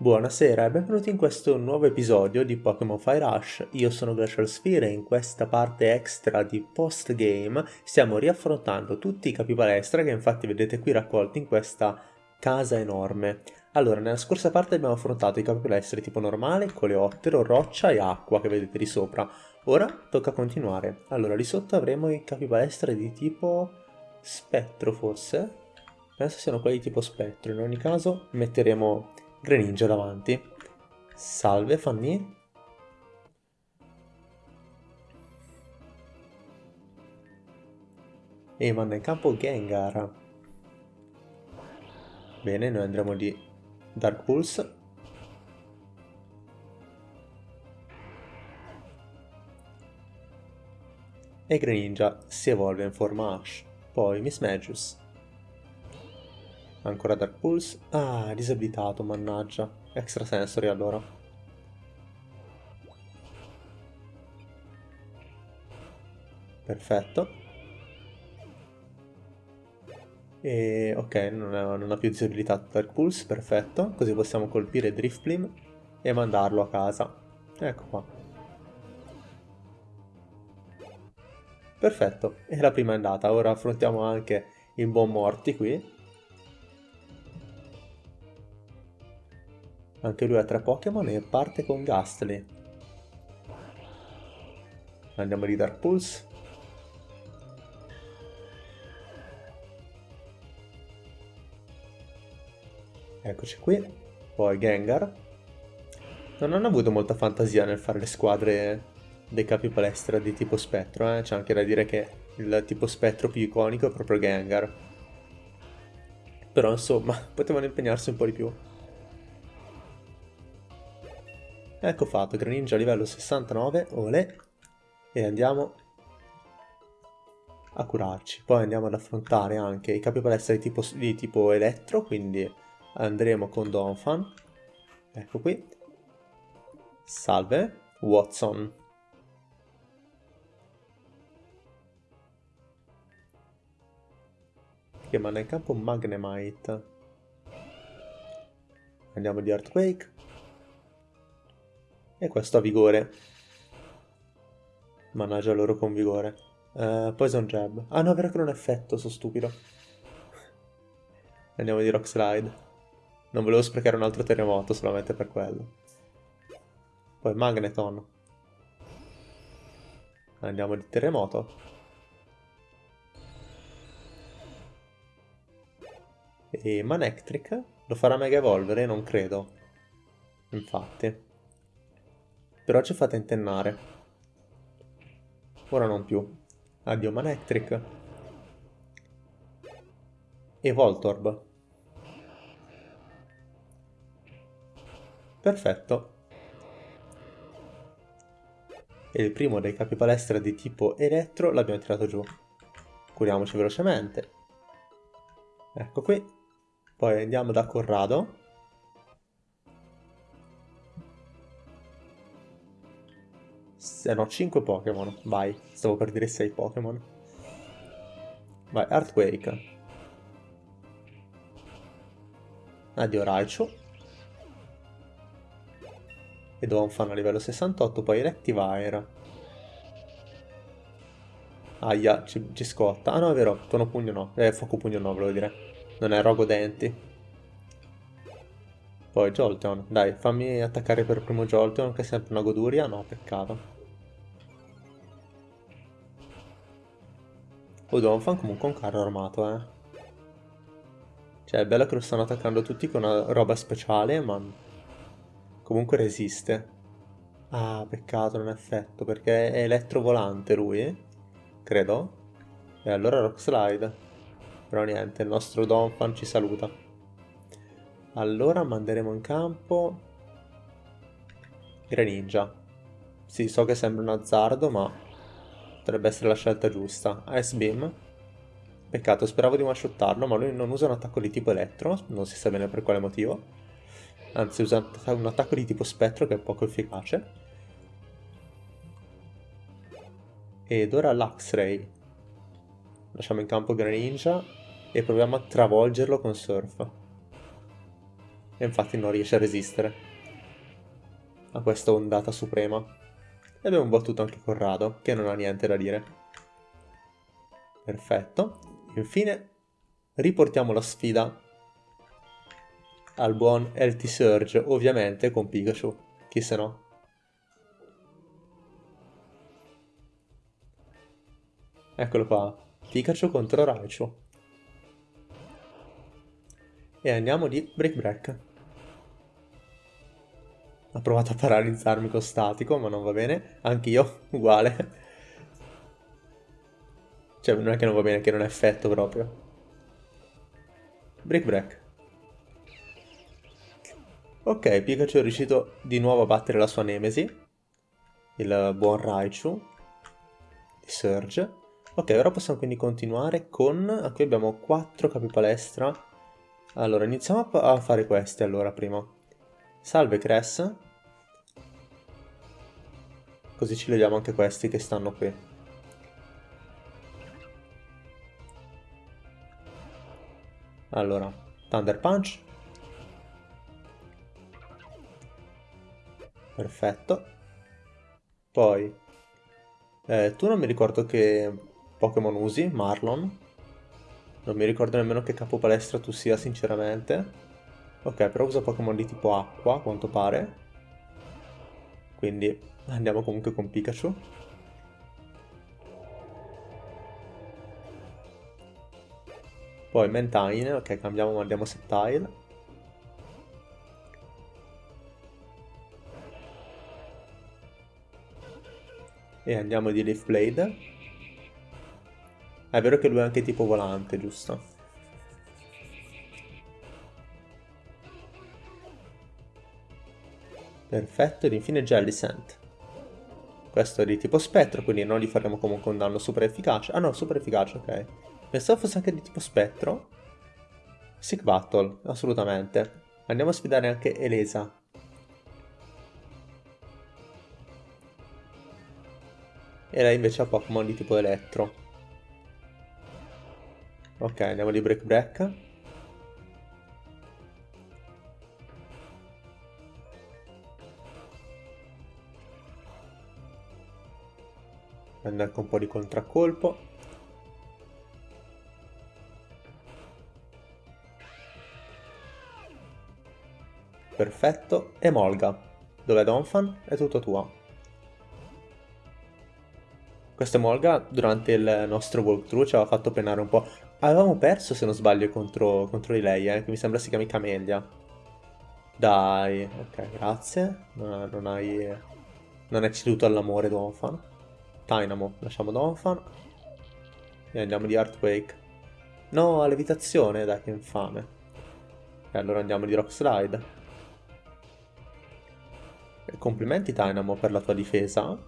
Buonasera e benvenuti in questo nuovo episodio di Pokémon Fire Rush. Io sono Glacial Sphere e in questa parte extra di post-game stiamo riaffrontando tutti i capi palestra che infatti vedete qui raccolti in questa casa enorme. Allora, nella scorsa parte abbiamo affrontato i capi palestra tipo normale, coleottero, roccia e acqua che vedete di sopra. Ora tocca continuare. Allora, lì sotto avremo i capi palestra di tipo spettro forse? Penso siano quelli tipo spettro, in ogni caso metteremo Greninja davanti. Salve Fanny. E manda in campo Gengar. Bene, noi andremo di Dark Pulse. E Greninja si evolve in forma Ash. Poi Miss Magius. Ancora Dark Pulse. Ah, disabilitato, mannaggia. Extra Sensory allora. Perfetto. E ok, non, è, non ha più disabilitato Dark Pulse, perfetto. Così possiamo colpire Driftblim e mandarlo a casa. Ecco qua. Perfetto, e la prima è andata. Ora affrontiamo anche il buon Morti qui. Anche lui ha tre Pokémon e parte con Gastly. Andiamo di Dark Pulse. Eccoci qui. Poi Gengar. Non hanno avuto molta fantasia nel fare le squadre dei capi palestra di tipo spettro, eh? C'è anche da dire che il tipo spettro più iconico è proprio Gengar. Però insomma, potevano impegnarsi un po' di più. Ecco fatto, Greninja livello 69, ole, e andiamo a curarci. Poi andiamo ad affrontare anche i capi palestra di tipo, di tipo elettro, quindi andremo con Donphan. Ecco qui. Salve, Watson. Che manda in campo Magnemite. Andiamo di Earthquake. E questo ha vigore. Mannaggia loro con vigore. Uh, Poison Jab. Ah no, è vero che non è effetto, sono stupido. Andiamo di Rock Slide. Non volevo sprecare un altro terremoto solamente per quello. Poi Magneton. Andiamo di terremoto. E Manectric lo farà mega evolvere? Non credo. Infatti. Però ci fate intennare. Ora non più. Addio Manectric. E Voltorb. Perfetto. E il primo dei capi palestra di tipo elettro l'abbiamo tirato giù. Curiamoci velocemente. Ecco qui. Poi andiamo da Corrado. Eh no, 5 Pokémon. Vai, stavo per dire 6 Pokémon. Vai, Earthquake. Addio Raichu. E Donphan a livello 68, poi Electivire. Aia, ci, ci, scotta. Ah no, è vero, tono pugno no. Eh, fuoco pugno no, volevo dire. Non è rogo denti. Poi Jolteon. Dai, fammi attaccare per primo Jolteon, che è sempre una goduria. No, peccato. Oh, Donphan comunque un carro armato, eh. Cioè, è bello che lo stanno attaccando tutti con una roba speciale, ma... Comunque resiste. Ah, peccato, non è effetto, perché è elettrovolante lui, credo. E allora Rock Slide. Però niente, il nostro Donphan ci saluta. Allora manderemo in campo... Greninja. Sì, so che sembra un azzardo, ma Potrebbe essere la scelta giusta. Ice Beam. Peccato, speravo di one-shottarlo, ma lui non usa un attacco di tipo elettro, non si sa bene per quale motivo. Anzi, usa un attacco di tipo spettro che è poco efficace. Ed ora l'Ax-Ray. Lasciamo in campo Greninja e proviamo a travolgerlo con Surf. E infatti non riesce a resistere a questa ondata suprema. E abbiamo battuto anche Corrado, che non ha niente da dire. Perfetto. Infine riportiamo la sfida al buon LT Surge, ovviamente con Pikachu, chi se no. Eccolo qua, Pikachu contro Raichu. E andiamo di Break Break. Ha provato a paralizzarmi con statico, ma non va bene. Anch'io, uguale. Cioè, non è che non va bene, che non è effetto proprio. Break Break. Ok, Pikachu è riuscito di nuovo a battere la sua nemesi, il buon Raichu di Surge. Ok, ora possiamo quindi continuare con... Qui abbiamo 4 capi palestra. Allora, iniziamo a fare queste allora prima. Salve Cress. Così ci leviamo anche questi che stanno qui. Allora, Thunder Punch. Perfetto. Poi, eh, tu non mi ricordo che Pokémon usi, Marlon. Non mi ricordo nemmeno che capo palestra tu sia, sinceramente. Ok, però usa Pokémon di tipo acqua, a quanto pare. Quindi andiamo comunque con Pikachu. Poi Mentine, ok, cambiamo, ma andiamo Septile. E andiamo di Leaf Blade. È vero che lui è anche tipo volante, giusto? Perfetto, ed infine Jellicent. Questo è di tipo spettro, quindi non gli faremo comunque un danno super efficace. Ah no, super efficace, ok. Pensavo fosse anche di tipo spettro. Sick Battle, assolutamente. Andiamo a sfidare anche Elesa. E lei invece ha Pokémon di tipo elettro. Ok, andiamo di Break Break. Prende anche un po' di contraccolpo. Perfetto. E Molga. Dov'è Donphan? È tutto tuo. Questa Molga durante il nostro walkthrough ci aveva fatto penare un po'. Avevamo perso, se non sbaglio, contro, contro di lei, eh, che mi sembra si chiami Camellia. Dai, ok, grazie. Non, non hai... Non hai ceduto all'amore Donphan. Dynamo, lasciamo Donphan. E andiamo di Earthquake. No, levitazione, dai, che infame. E allora andiamo di Rock Slide. E complimenti Dynamo per la tua difesa.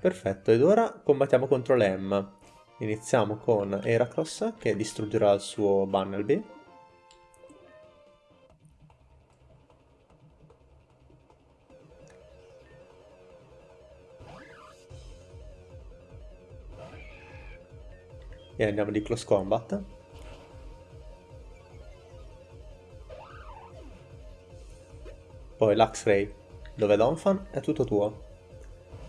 Perfetto, ed ora combattiamo contro l'Em. Iniziamo con Heracross che distruggerà il suo Bunnelby. E andiamo di Close Combat. Poi Luxray, dove Donphan è tutto tuo.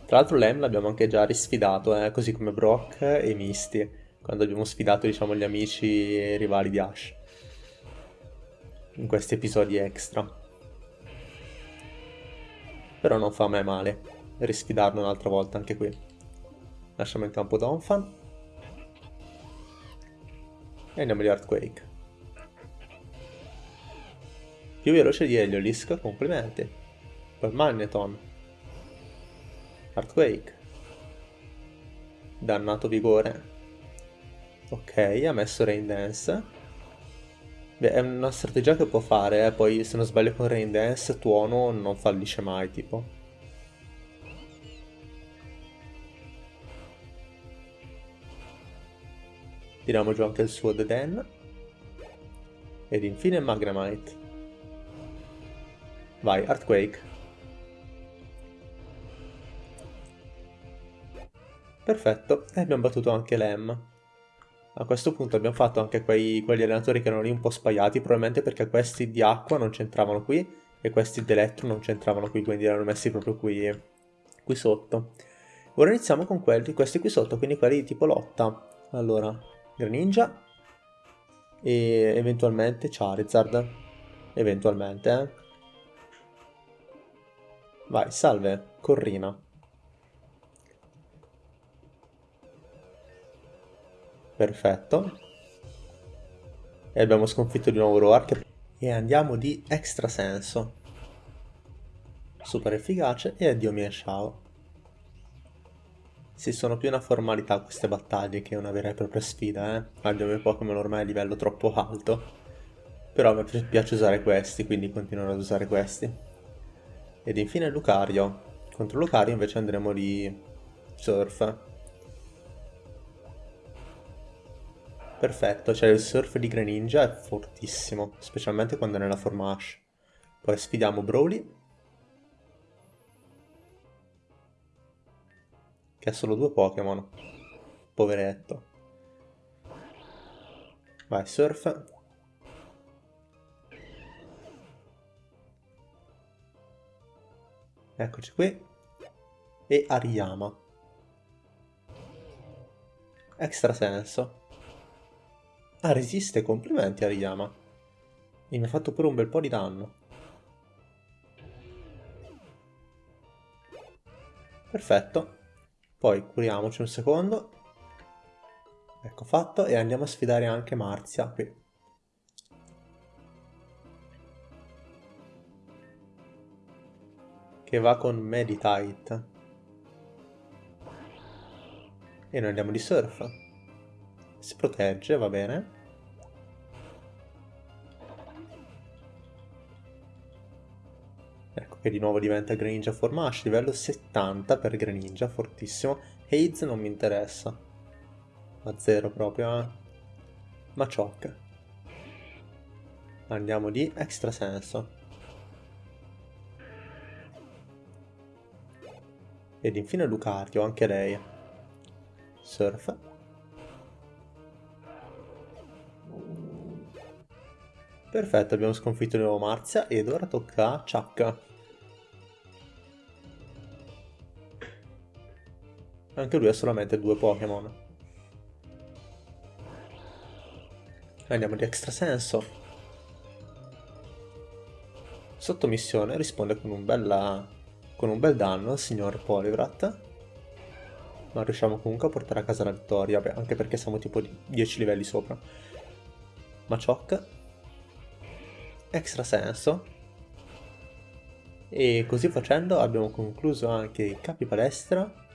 Tra l'altro Lem l'abbiamo anche già risfidato, eh, così come Brock e Misty, quando abbiamo sfidato diciamo gli amici e rivali di Ash. In questi episodi extra. Però non fa mai male risfidarlo un'altra volta anche qui. Lasciamo in campo Donphan. E andiamo di Earthquake. Più veloce di Heliolisk, complimenti. Poi Magneton. Earthquake. Dannato vigore. Ok, ha messo Rain Dance. Beh, è una strategia che può fare, eh. poi se non sbaglio con Rain Dance Tuono non fallisce mai, tipo. Tiriamo giù anche il suo Deden. Ed infine Magnemite. Vai, Earthquake. Perfetto, e abbiamo battuto anche l'Em. A questo punto abbiamo fatto anche quei, quegli allenatori che erano lì un po' spaiati, probabilmente perché questi di acqua non c'entravano qui e questi di elettro non c'entravano qui, quindi erano messi proprio qui, qui sotto. Ora iniziamo con quelli, questi qui sotto, quindi quelli di tipo lotta. Allora, Greninja e eventualmente Charizard. Eventualmente, eh. Vai, salve, Corrina. Perfetto. E abbiamo sconfitto di nuovo Roark. E andiamo di extra senso. Super efficace e addio mia Shao. Si sono più una formalità queste battaglie che una vera e propria sfida, eh. Abbiamo i Pokémon ormai a livello troppo alto. Però mi piace usare questi, quindi continuerò ad usare questi. Ed infine Lucario. Contro Lucario invece andremo di Surf. Perfetto, cioè il surf di Greninja è fortissimo, specialmente quando è nella forma Ash. Poi sfidiamo Broly. Che ha solo due Pokémon. Poveretto. Vai, surf. Eccoci qui. E Ariyama. Extra senso. Ah, resiste, complimenti Ariyama. E mi ha fatto pure un bel po' di danno. Perfetto. Poi curiamoci un secondo. Ecco fatto e andiamo a sfidare anche Marzia qui. Che va con Meditite. E noi andiamo di surf. Si protegge, va bene. Che di nuovo diventa Greninja Formash, livello 70 per Greninja, fortissimo. Haze non mi interessa. A zero proprio, eh. Machoke. Andiamo di Extra Senso. Ed infine Lucario, anche lei. Surf. Perfetto, abbiamo sconfitto di nuovo Marzia ed ora tocca a Chuck. Anche lui ha solamente due Pokémon. Andiamo di extrasenso. Sottomissione risponde con un, bella, con un bel danno al signor Polivrat. Ma riusciamo comunque a portare a casa la vittoria, anche perché siamo tipo di 10 livelli sopra. Machoke extra senso e così facendo abbiamo concluso anche i capi palestra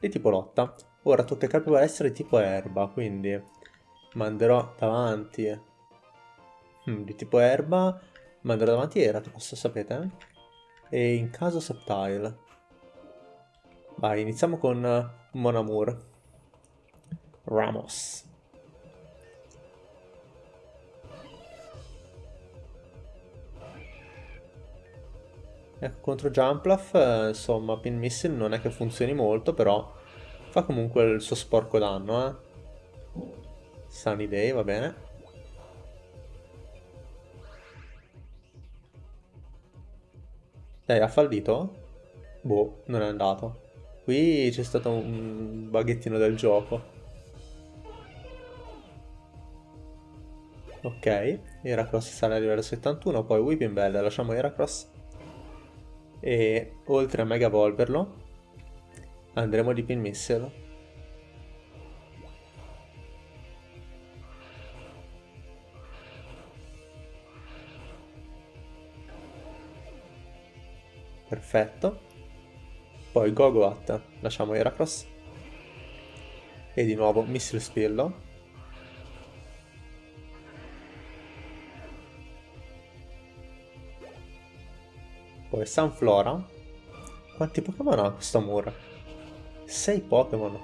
di tipo lotta. Ora tocca ai capi palestra di tipo erba quindi manderò davanti. Hmm, di tipo erba manderò davanti Eratos sapete? E in caso Subtile vai iniziamo con Monamur. Ramos Ecco, contro Jumpluff, eh, insomma, Pin Missile non è che funzioni molto, però fa comunque il suo sporco danno, eh. Sunny Day, va bene. Dai, ha fallito? Boh, non è andato. Qui c'è stato un baghettino del gioco. Ok, Heracross sale a livello 71, poi Whipping Bell, lasciamo Heracross e oltre a mega evolverlo andremo di pin missile perfetto. Poi Gogoat lasciamo Heracross e di nuovo Missile Spillo Poi Sunflora. Quanti Pokémon ha questo muro? 6 Pokémon.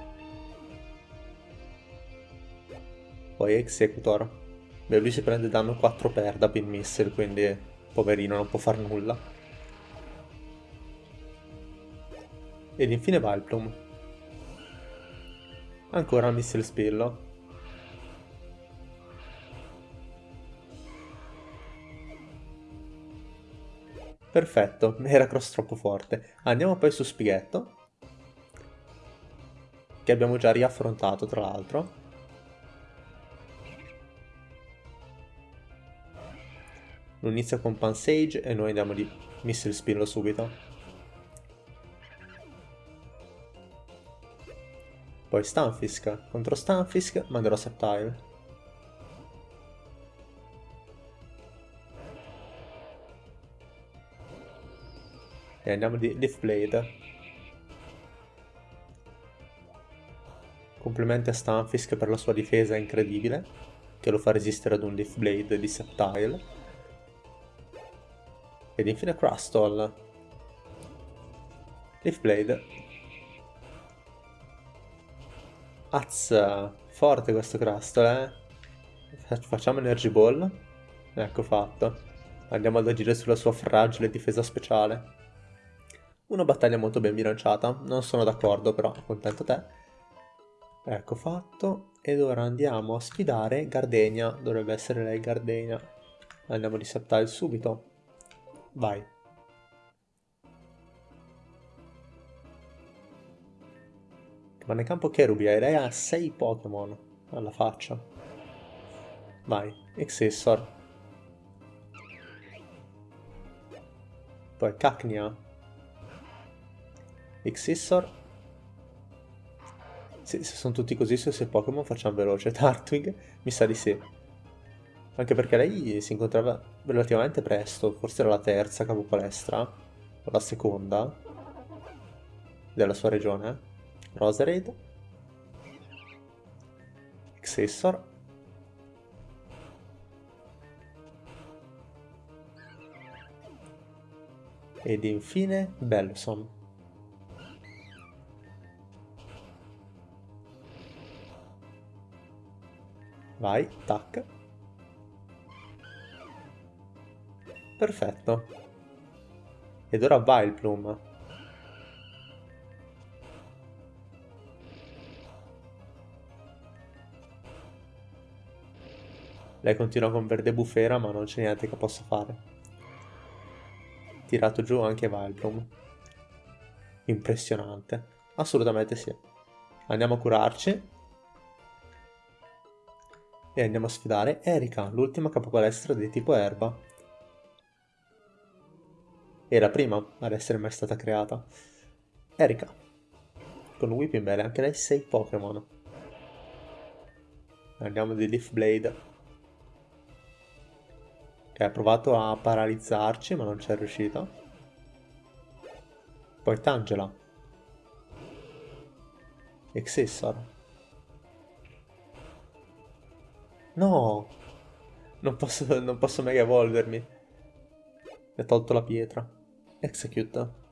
Poi Executor. Beh, lui si prende danno 4 per da Pin Missile, quindi poverino non può far nulla. Ed infine Vileplume. Ancora Missile Spillo. Perfetto, era cross troppo forte. Andiamo poi su Spighetto. Che abbiamo già riaffrontato, tra l'altro. Lui inizia con Pansage e noi andiamo di Missile Spillo subito. Poi Stunfisk. Contro Stunfisk manderò Septile. E andiamo di Leaf. Complimenti a Stunfisk per la sua difesa incredibile, che lo fa resistere ad un Leaf di Septile. Ed infine Crustle. Leaf Blade. Forte questo Crustle, eh? Facciamo Energy Ball. Ecco fatto. Andiamo ad agire sulla sua fragile difesa speciale. Una battaglia molto ben bilanciata, non sono d'accordo però, contento te. Ecco fatto, ed ora andiamo a sfidare Gardenia, dovrebbe essere lei Gardenia. Andiamo di Septile subito. Vai. Rimane in campo Cherubia e lei ha 6 Pokémon alla faccia. Vai, Excessor. Poi Cacnia, Xissor. Sì, se sono tutti così su sei Pokémon facciamo veloce. Tartwig mi sa di sì. Anche perché lei si incontrava relativamente presto, forse era la terza capo palestra, o la seconda della sua regione. Roserade. Xessor. Ed infine Bellossom. Vai, tac. Perfetto. Ed ora va il Plum. Lei continua con verde bufera ma non c'è niente che possa fare. Tirato giù anche Vileplume. Impressionante. Assolutamente sì. Andiamo a curarci e andiamo a sfidare Erika, l'ultima capopalestra di tipo erba. E la prima ad essere mai stata creata. Erika. Con Whipping Bell, anche lei 6 Pokémon. Andiamo di Leaf Blade. Che ha provato a paralizzarci ma non ci è riuscita. Poi Tangela. Excessor. No! Non posso, non posso mega evolvermi. Mi ha tolto la pietra. Execute.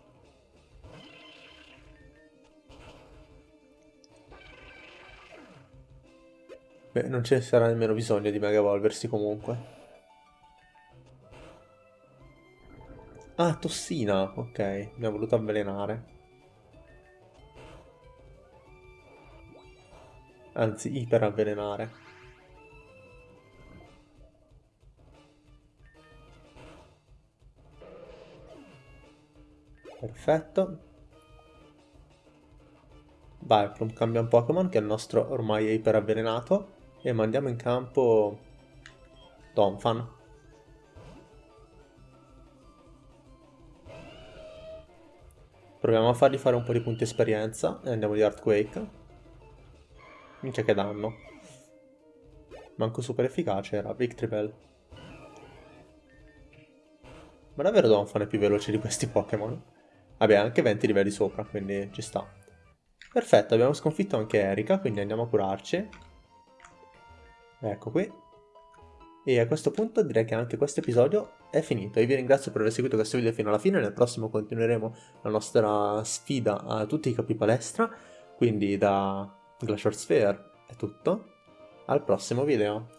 Beh, non ce ne sarà nemmeno bisogno di mega evolversi comunque. Ah, tossina. Ok, mi ha voluto avvelenare. Anzi, iperavvelenare. Perfetto. Vai, cambia un Pokémon che è il nostro ormai è iperavvelenato e mandiamo in campo Donphan. Proviamo a fargli fare un po' di punti esperienza e andiamo di Earthquake. Minchia che danno. Manco super efficace era Victory Bell. Ma davvero Donphan è più veloce di questi Pokémon? Vabbè, anche 20 livelli sopra, quindi ci sta. Perfetto, abbiamo sconfitto anche Erika, quindi andiamo a curarci. Ecco qui. E a questo punto direi che anche questo episodio è finito. Io vi ringrazio per aver seguito questo video fino alla fine. Nel prossimo continueremo la nostra sfida a tutti i capi palestra. Quindi da Glacier Sphere è tutto. Al prossimo video.